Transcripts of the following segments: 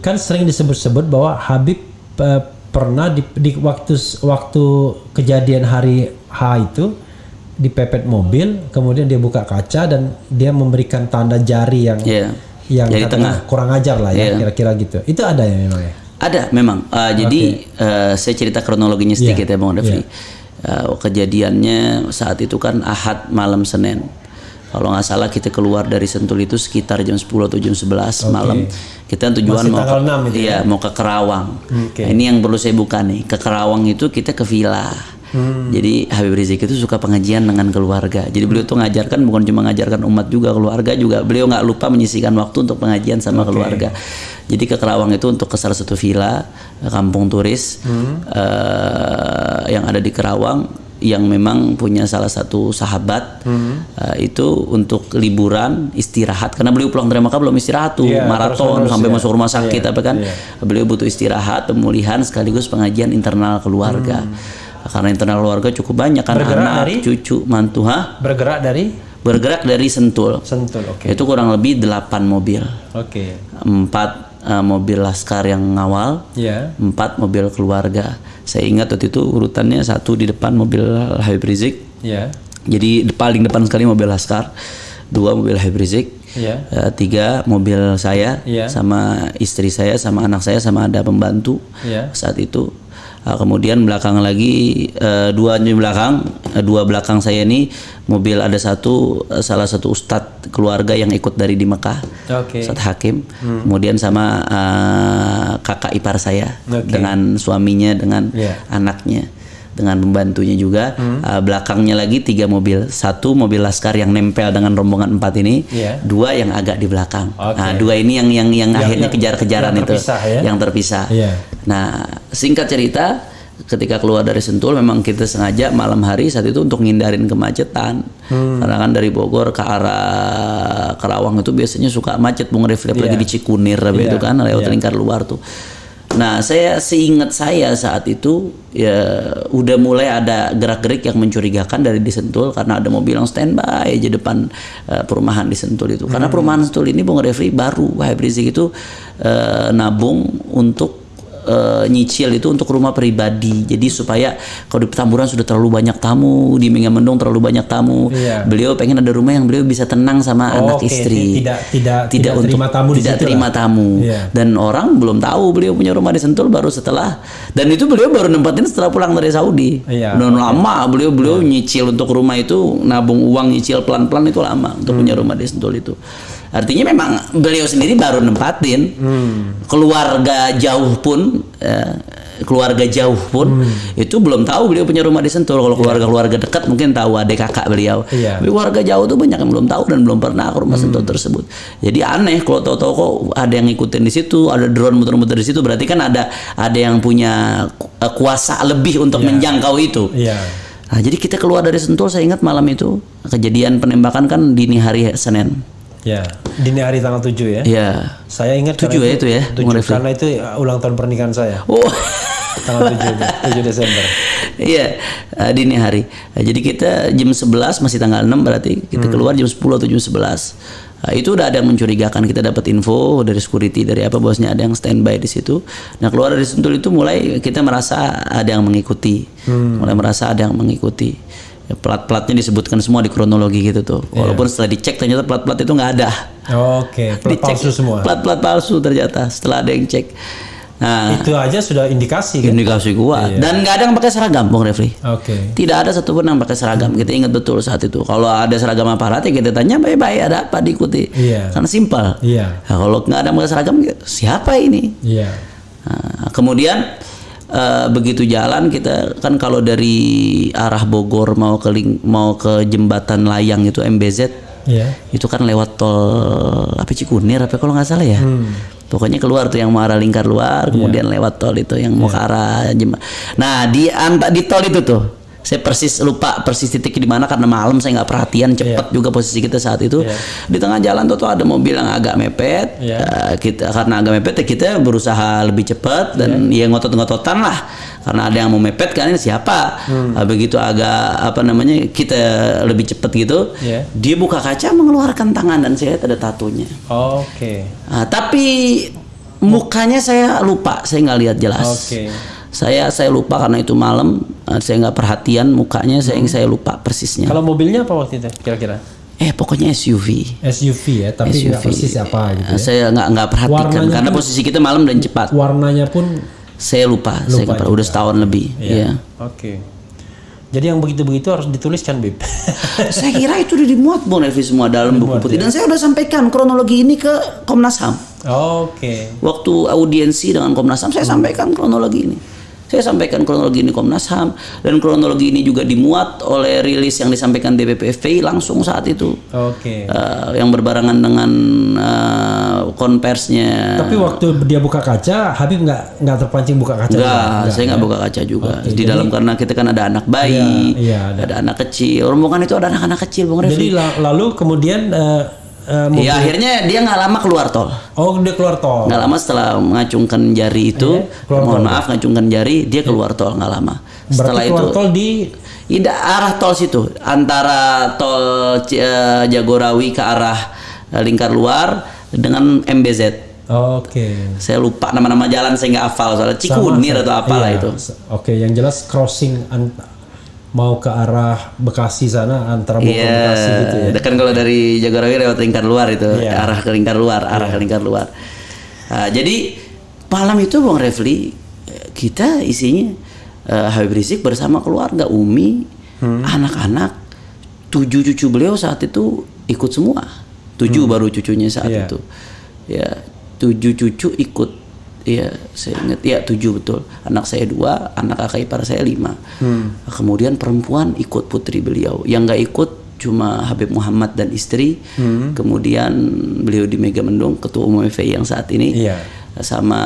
kan sering disebut-sebut bahwa Habib eh, pernah di, di waktu waktu kejadian hari H itu dipepet mobil, kemudian dia buka kaca dan dia memberikan tanda jari yang Iya. yang Jari tengah. kurang ajar lah ya, Iya. kira-kira gitu. Itu ada ya memang ya. Ada memang. Uh, Jadi uh, saya cerita kronologinya sedikit Iya, ya Bang Refli. Uh, kejadiannya saat itu kan Ahad malam Senin. Kalau nggak salah kita keluar dari Sentul itu sekitar jam 10 atau jam 11 malam. Kita tujuan Masih mau ke, 6 itu ya? iya, mau ke Kerawang. Oke. Nah, ini yang perlu saya buka nih. Ke Kerawang itu kita ke villa. Hmm. Jadi Habib Rizik itu suka pengajian dengan keluarga. Jadi beliau tuh ngajarkan bukan cuma ngajarkan umat juga keluarga juga. Beliau nggak lupa menyisikan waktu untuk pengajian sama keluarga. Jadi ke Kerawang itu untuk ke salah satu villa kampung turis Hmm. eh, yang ada di Kerawang yang memang punya salah satu sahabat hmm. uh, itu untuk liburan istirahat karena beliau pulang dari Makkah belum istirahat tuh yeah, maraton terus, sampai ya. masuk rumah sakit yeah, apa kan yeah. beliau butuh istirahat pemulihan sekaligus pengajian internal keluarga hmm. karena internal keluarga cukup banyak kan bergerak anak dari, cucu mantu ha bergerak dari bergerak dari Sentul. Sentul, oke. Okay. Itu kurang lebih delapan mobil. Oke. Okay. 4 uh, mobil laskar yang ngawal, yeah. empat mobil keluarga. Saya ingat waktu itu urutannya satu di depan mobil Habib Rizik, yeah. jadi paling depan sekali mobil laskar, dua mobil Habib Rizik, yeah. uh, tiga mobil saya, yeah. sama istri saya, sama anak saya, sama ada pembantu yeah. saat itu Ah, kemudian belakang lagi eh, dua di belakang eh, dua belakang saya ini mobil ada satu eh, salah satu ustadz keluarga yang ikut dari di Mekah Oke. Ustadz Hakim kemudian sama eh, kakak ipar saya Oke. dengan suaminya dengan Iya. anaknya dengan pembantunya juga Eh, belakangnya lagi tiga mobil satu mobil laskar yang nempel dengan rombongan empat ini Iya. dua yang agak di belakang Oke. nah dua ini yang yang yang, akhirnya yang- kejar-kejaran yang itu ya? yang terpisah Iya. nah singkat cerita ketika keluar dari Sentul memang kita sengaja malam hari saat itu untuk ngindarin kemacetan Hmm. karena kan dari Bogor ke arah Kerawang itu biasanya suka macet Bung Refli apalagi Iya. di Cikunir itu kan lewat Iya. lingkar luar tuh Nah, saya seingat saya saat itu ya udah mulai ada gerak-gerik yang mencurigakan dari di Sentul karena ada mobil yang standby aja depan eh, perumahan di Sentul itu. Karena perumahan Sentul ini Bung Refli baru Wahab Rizik itu eh, nabung untuk eh, nyicil itu untuk rumah pribadi. Jadi supaya kalau di Petamburan sudah terlalu banyak tamu, di Megamendung terlalu banyak tamu. Iya. Beliau pengen ada rumah yang beliau bisa tenang sama Oh, anak oke. istri. Tidak- tidak- tidak terima tamu tidak terima lah. tamu Iya. dan orang belum tahu beliau punya rumah di Sentul baru setelah dan itu beliau baru nempatin setelah pulang dari Saudi Iya, dan lama beliau beliau nyicil untuk rumah itu nabung uang nyicil pelan-pelan itu lama untuk punya Hmm. rumah di Sentul itu artinya memang beliau sendiri baru nempatin Hmm. keluarga jauh pun eh, keluarga jauh pun Hmm. itu belum tahu beliau punya rumah di Sentul kalau keluarga-keluarga dekat mungkin tahu adik kakak beliau Iya. tapi keluarga jauh tuh banyak yang belum tahu dan belum pernah ke rumah Hmm. Sentul tersebut. Jadi aneh kalau tahu-tahu kok ada yang ngikutin di situ, ada drone muter-muter di situ, berarti kan ada ada yang punya uh, kuasa lebih untuk menjangkau itu. Iya. Nah, jadi kita keluar dari Sentul, saya ingat malam itu kejadian penembakan kan dini hari Senin. Ya. Dini hari tanggal 7 ya. Iya. Saya ingat Tujuh karena ya itu ya, tujuh, Bung Refli? karena itu uh, ulang tahun pernikahan saya. Oh. Tanggal 7, 7 Desember. Iya, uh, dini hari. Nah, jadi kita jam 11 masih tanggal 6 berarti kita Hmm. keluar jam 10 atau jam 11. Nah, itu udah ada yang mencurigakan. Kita dapat info dari security dari apa bosnya ada yang standby di situ. Nah, keluar dari Sentul itu mulai kita merasa ada yang mengikuti. Hmm. Mulai merasa ada yang mengikuti. Ya, plat-platnya disebutkan semua di kronologi gitu tuh. Iya. Walaupun setelah dicek ternyata plat-plat itu nggak ada. Oke, plat Dicek palsu semua. Plat-plat palsu ternyata setelah ada yang cek. Nah, Itu aja sudah indikasi kan? indikasi kuat. Dan nggak ada yang pakai seragam, Bung Refli. Oke. Tidak ada satupun yang pakai seragam. Kita ingat betul saat itu. Kalau ada seragam aparat ya kita tanya baik-baik ada apa diikuti. Iya. Karena simpel. Iya. Nah, kalau nggak ada yang pakai seragam siapa ini? Iya. Nah, kemudian eh, begitu jalan kita kan kalau dari arah Bogor mau ke ling- mau ke jembatan layang itu MBZ Iya. itu kan lewat tol apa Cikunir apa kalau nggak salah ya? Pokoknya keluar tuh yang mau arah lingkar luar kemudian lewat tol itu yang mau ke arah Jem- nah di anta di tol itu tuh saya persis lupa persis titik di mana karena malam saya nggak perhatian cepat juga posisi kita saat itu Iya. di tengah jalan tuh, tuh ada mobil yang agak mepet Iya. Eh, kita karena agak mepet ya kita berusaha lebih cepat dan Iya. ya ngotot-ngototan lah karena ada yang mau mepet kan ini siapa Hmm. Nah, begitu agak apa namanya kita lebih cepat gitu Iya. dia buka kaca mengeluarkan tangan dan saya lihat ada tatonya Oke. Nah, tapi Mukanya saya lupa, saya nggak lihat jelas. Oke. Saya saya lupa karena itu malam, eh, saya nggak perhatian mukanya, saya saya lupa persisnya. Kalau mobilnya apa waktu itu kira-kira? Eh pokoknya SUV. SUV ya, tapi nggak persis apa gitu Eh, ya. Saya nggak nggak perhatikan Warnanya karena pun- posisi kita malam dan cepat. Warnanya pun Saya lupa, saya nggak pernah. udah setahun lebih. Iya. Oke. Jadi yang begitu-begitu harus dituliskan, Bib. saya kira itu udah dimuat Bung Revi semua dalam buku putih dan saya udah sampaikan kronologi ini ke Komnas HAM. Oke. Waktu audiensi dengan Komnas HAM saya sampaikan kronologi ini. Saya sampaikan kronologi ini Komnas HAM dan kronologi ini juga dimuat oleh rilis yang disampaikan DPP langsung saat itu. Oke. Eh, yang berbarengan dengan eh, konversinya. Tapi waktu dia buka kaca, Habib nggak nggak terpancing buka kaca. juga? Enggak, saya nggak buka kaca juga. di dalam karena kita kan ada anak bayi, Iya, iya, ada. anak kecil. Rombongan itu ada anak-anak kecil, Bung Refli. Jadi la- lalu kemudian eh, eh, mobil- Iya, akhirnya dia nggak lama keluar tol. oh dia keluar tol. Nggak lama setelah mengacungkan jari itu, keluar mohon maaf ngacungkan jari, dia keluar tol nggak lama. Setelah Berarti itu, keluar tol di tidak arah tol situ, antara tol C- eh, Jagorawi ke arah eh, lingkar luar dengan MBZ. Oke. Saya lupa nama-nama jalan saya nggak hafal soalnya Cikunir atau apalah iya, itu. Oke, yang jelas crossing mau ke arah Bekasi sana antara Bogor Iya, Bekasi gitu ya. kan kalau dari Jagorawi lewat lingkar luar itu, Iya. arah ke lingkar luar, arah ke lingkar luar. Nah, jadi malam itu Bang Refli kita isinya eh, Habib Rizik bersama keluarga Umi, Hmm. anak-anak, tujuh cucu beliau saat itu ikut semua, tujuh baru cucunya saat Hmm. Iya. itu, ya tujuh cucu ikut. Iya, saya ingat ya tujuh betul. Anak saya dua, anak kakak ipar saya lima. Hmm. Kemudian perempuan ikut putri beliau. Yang nggak ikut cuma Habib Muhammad dan istri. Hmm. Kemudian beliau di Mega Mendung, ketua umum FPI yang saat ini. Iya. Sama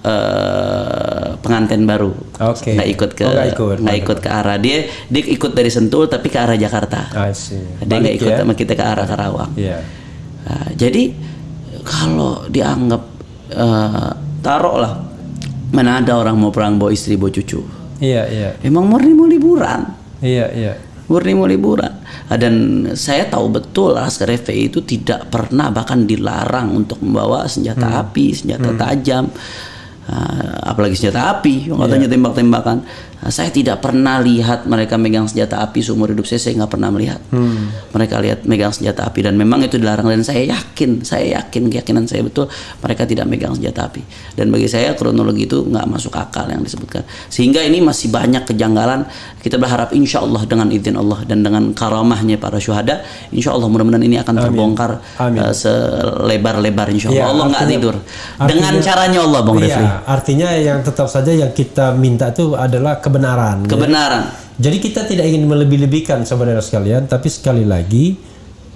eh, pengantin baru. Oke. Nggak ikut ke Oh, ikut. nggak ikut ke arah dia. Dia ikut dari Sentul tapi ke arah Jakarta. I see. Dia nggak ikut ya. sama kita ke arah Karawang. Iya. Nah, jadi kalau dianggap eh, taruh lah mana ada orang mau perang bawa istri bawa cucu. Iya, iya. Emang murni mau liburan, Iya, iya. murni mau liburan. Ah, Dan saya tahu betul Laskar FPI itu tidak pernah bahkan dilarang untuk membawa senjata api, senjata tajam, Ah, apalagi senjata api, yang katanya tembak-tembakan. Nah, saya tidak pernah lihat mereka megang senjata api seumur hidup saya, saya nggak pernah melihat. Mereka lihat megang senjata api dan memang itu dilarang dan saya yakin, saya yakin keyakinan saya betul mereka tidak megang senjata api. Dan bagi saya kronologi itu nggak masuk akal yang disebutkan. Sehingga ini masih banyak kejanggalan. Kita berharap insya Allah dengan izin Allah dan dengan karamahnya para syuhada, insya Allah mudah-mudahan ini akan terbongkar Amin. eh, selebar-lebar insya Allah. Iya, Allah nggak artinya- tidur. Dengan artinya- caranya Allah, Bang Iya, Refli. artinya yang tetap saja yang kita minta itu adalah kebenaran. ya. Kebenaran. Jadi kita tidak ingin melebih-lebihkan saudara sekalian, tapi sekali lagi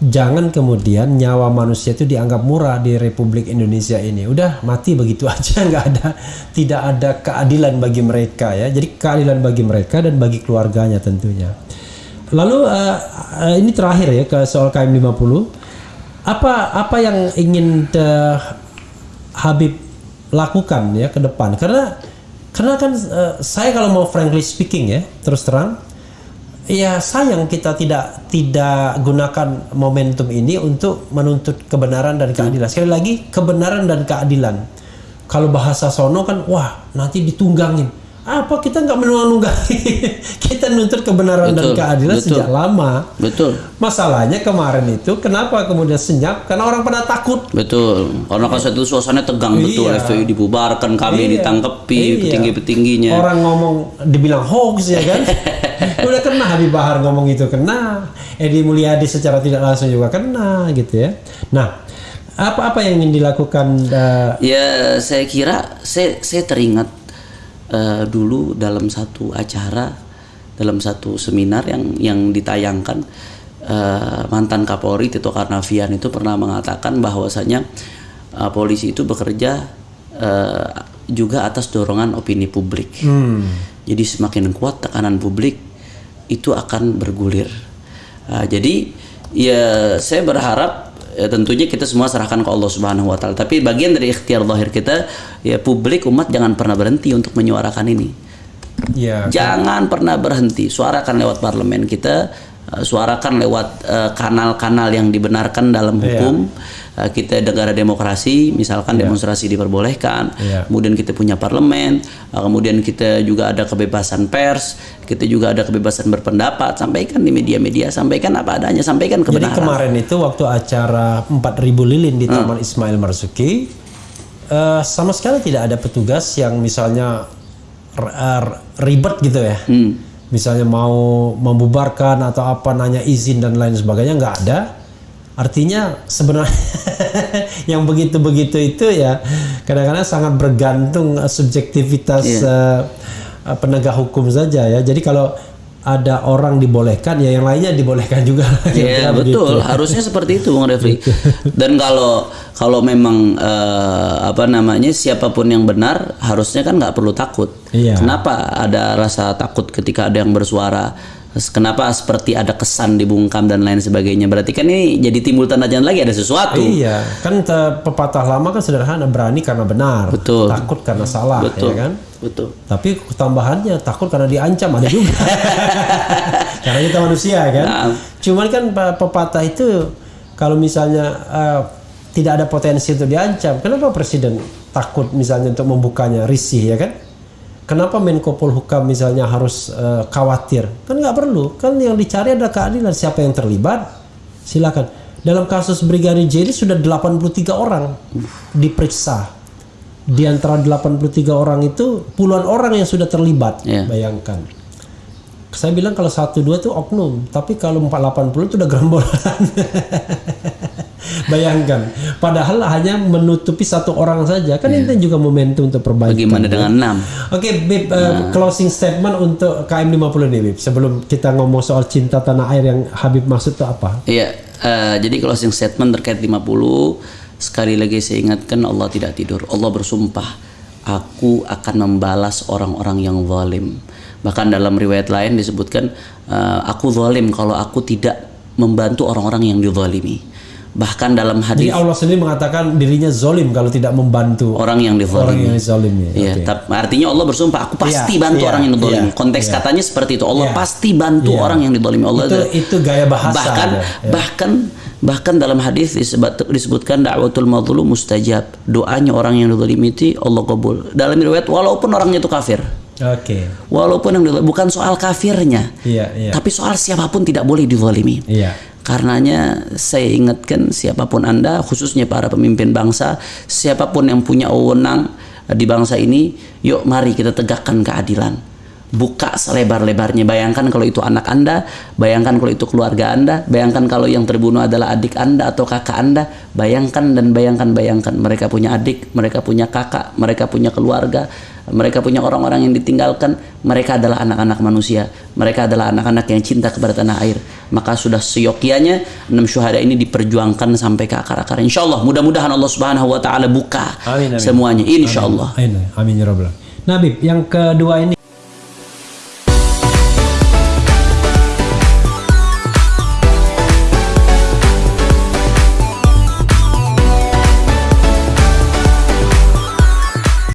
jangan kemudian nyawa manusia itu dianggap murah di Republik Indonesia ini. Udah mati begitu aja, nggak ada, tidak ada keadilan bagi mereka ya. Jadi keadilan bagi mereka dan bagi keluarganya tentunya. Lalu eh, eh, ini terakhir ya ke soal KM 50. Apa apa yang ingin Habib lakukan ya ke depan? Karena karena kan eh, saya kalau mau frankly speaking ya, terus terang ya sayang kita tidak tidak gunakan momentum ini untuk menuntut kebenaran dan keadilan. Sekali lagi kebenaran dan keadilan. Kalau bahasa sono kan wah nanti ditunggangin. Apa kita nggak menunggangi? kita nuntut kebenaran dan Betul, keadilan betul. sejak lama. Betul. Masalahnya kemarin itu kenapa kemudian senyap? Karena orang pada takut. Betul, karena kan satu suasana tegang betul, Iya. FPI dibubarkan, kami Iya. ditangkepi, Iya. petinggi-petingginya. Orang ngomong dibilang hoax ya kan. Udah kena Habib Bahar ngomong itu kena. Edi Mulyadi secara tidak langsung juga kena gitu ya. Nah, apa-apa yang ingin dilakukan eh, Ya, saya kira saya saya teringat eh, dulu dalam satu acara, dalam satu seminar yang yang ditayangkan eh, mantan Kapolri Tito Karnavian itu pernah mengatakan bahwasanya eh, polisi itu bekerja eh, juga atas dorongan opini publik. Jadi semakin kuat tekanan publik itu akan bergulir. Nah, jadi ya saya berharap ya, tentunya kita semua serahkan ke Allah Subhanahu wa taala. Tapi bagian dari ikhtiar zahir kita ya publik umat jangan pernah berhenti untuk menyuarakan ini. ya Jangan pernah berhenti. Suarakan lewat parlemen kita suarakan lewat uh, kanal-kanal yang dibenarkan dalam Iya. hukum. Uh, kita negara demokrasi, misalkan Iya. demonstrasi diperbolehkan, Iya. kemudian kita punya parlemen, uh, kemudian kita juga ada kebebasan pers, kita juga ada kebebasan berpendapat, sampaikan di media-media, sampaikan apa adanya, sampaikan Jadi kebenaran. kemarin itu waktu acara 4000 lilin di Taman Ismail Marzuki eh, sama sekali tidak ada petugas yang misalnya ribet gitu ya. Misalnya mau membubarkan atau apa nanya izin dan lain sebagainya nggak ada. Artinya sebenarnya yang begitu-begitu itu ya kadang-kadang sangat bergantung eh, subjektivitas eh, eh, penegak hukum saja ya. Jadi kalau ada orang dibolehkan ya yang lainnya dibolehkan juga. Iya Kira-kira begitu. betul, harusnya seperti itu Bung Refli. Dan kalau kalau memang eh, apa namanya siapa pun yang benar, harusnya kan nggak perlu takut. Iya. Kenapa ada rasa takut ketika ada yang bersuara? Kenapa seperti ada kesan dibungkam dan lain sebagainya? Berarti kan ini jadi timbul tanda tanya lagi ada sesuatu. Iya, kan pepatah lama kan sederhana berani karena benar, Betul. takut karena salah, Betul. ya kan? Betul. Tapi tambahannya takut karena diancam ada juga. karena kita manusia kan. Nah. Cuman kan pe- pepatah itu kalau misalnya eh, tidak ada potensi untuk diancam, kenapa presiden takut misalnya untuk membukanya risih ya kan? Kenapa Menko Polhukam misalnya harus eh, khawatir? Kan nggak perlu. Kan yang dicari adalah keadilan. Siapa yang terlibat? Silakan. Dalam kasus Brigadir J ini sudah 83 orang diperiksa. Di antara 83 orang itu puluhan orang yang sudah terlibat. Iya. Bayangkan. Saya bilang kalau satu dua itu oknum, tapi kalau 480 itu udah gerombolan. Bayangkan, padahal hanya menutupi satu orang saja, kan itu juga momentum untuk perbaikan. Bagaimana dengan enam? Oke, Bib, uh, closing statement untuk KM 50 nih, Bib. Sebelum kita ngomong soal cinta tanah air yang Habib maksud itu apa? Iya, eh, jadi closing statement terkait 50 sekali lagi saya ingatkan Allah tidak tidur. Allah bersumpah, aku akan membalas orang-orang yang zalim. Bahkan dalam riwayat lain disebutkan eh, aku zalim kalau aku tidak membantu orang-orang yang dizalimi. Bahkan dalam Jadi hadis Allah sendiri mengatakan dirinya zolim kalau tidak membantu orang yang orang dizalimi. yang zolimi. Iya, Oke. tapi artinya Allah bersumpah, aku pasti Iya, bantu iya, orang yang dizalimi. iya, Konteks iya. katanya seperti itu. Allah Iya. pasti bantu Iya. orang yang dizalimi. Allah Itu itu gaya bahasa. bahkan ada, ya. bahkan bahkan dalam hadis disebut, disebutkan dakwatul mazlum mustajab doanya orang yang dizalimi itu Allah kabul dalam riwayat walaupun orangnya itu kafir Oke. walaupun yang dizalimi- bukan soal kafirnya Iya, iya. tapi soal siapa pun tidak boleh dizalimi Iya. Karenanya saya ingatkan siapa pun Anda khususnya para pemimpin bangsa, siapa pun yang punya wewenang di bangsa ini, yuk mari kita tegakkan keadilan. Buka selebar-lebarnya. Bayangkan kalau itu anak Anda, bayangkan kalau itu keluarga Anda, bayangkan kalau yang terbunuh adalah adik Anda atau kakak Anda, bayangkan dan bayangkan bayangkan mereka punya adik, mereka punya kakak, mereka punya keluarga, mereka punya orang-orang yang ditinggalkan, mereka adalah anak-anak manusia, mereka adalah anak-anak yang cinta kepada tanah air. Maka sudah seyokianya enam syuhada ini diperjuangkan sampai ke akar-akar. Insya Allah, mudah-mudahan Allah Subhanahu Wa Taala buka Amin, amin. semuanya. Insya Allah. Amin, amin ya rabbal alamin. Bib, yang kedua ini